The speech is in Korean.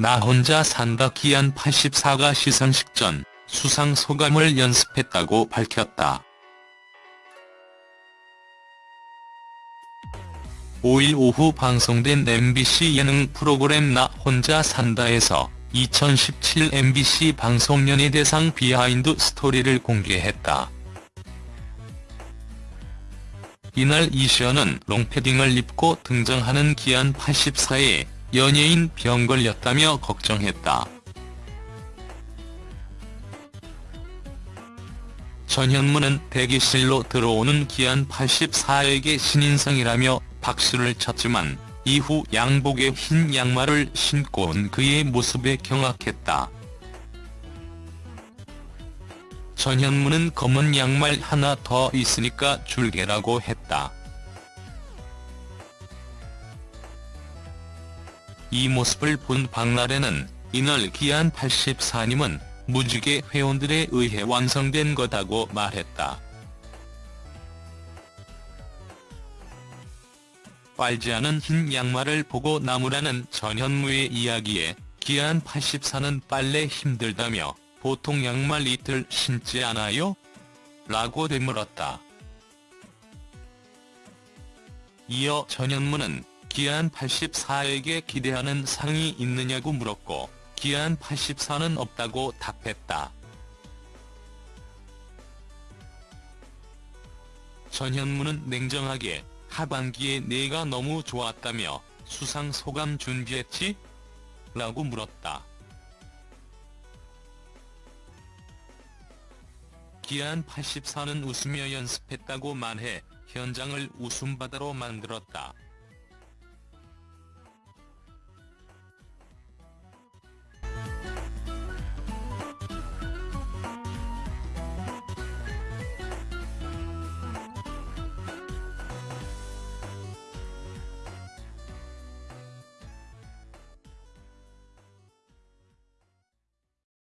나 혼자 산다 기안 84가 시상식 전 수상 소감을 연습했다고 밝혔다. 5일 오후 방송된 MBC 예능 프로그램 나 혼자 산다에서 2017 MBC 방송연예 대상 비하인드 스토리를 공개했다. 이날 이시언은 롱패딩을 입고 등장하는 기안 84에 연예인 병 걸렸다며 걱정했다. 전현무는 대기실로 들어오는 기안 84에게 신인상이라며 박수를 쳤지만 이후 양복에 흰 양말을 신고 온 그의 모습에 경악했다. 전현무는 검은 양말 하나 더 있으니까 줄게라고 했다. 이 모습을 본 박나래는 이날 기안 84님은 무지개 회원들에 의해 완성된 거다고 말했다. 빨지 않은 흰 양말을 보고 나무라는 전현무의 이야기에 기안 84는 빨래 힘들다며 보통 양말 이틀 신지 않아요? 라고 되물었다. 이어 전현무는 기안 84에게 기대하는 상이 있느냐고 물었고 기안 84는 없다고 답했다. 전현무는 냉정하게 하반기에 내가 너무 좋았다며 수상 소감 준비했지? 라고 물었다. 기안 84는 웃으며 연습했다고 말해 현장을 웃음바다로 만들었다.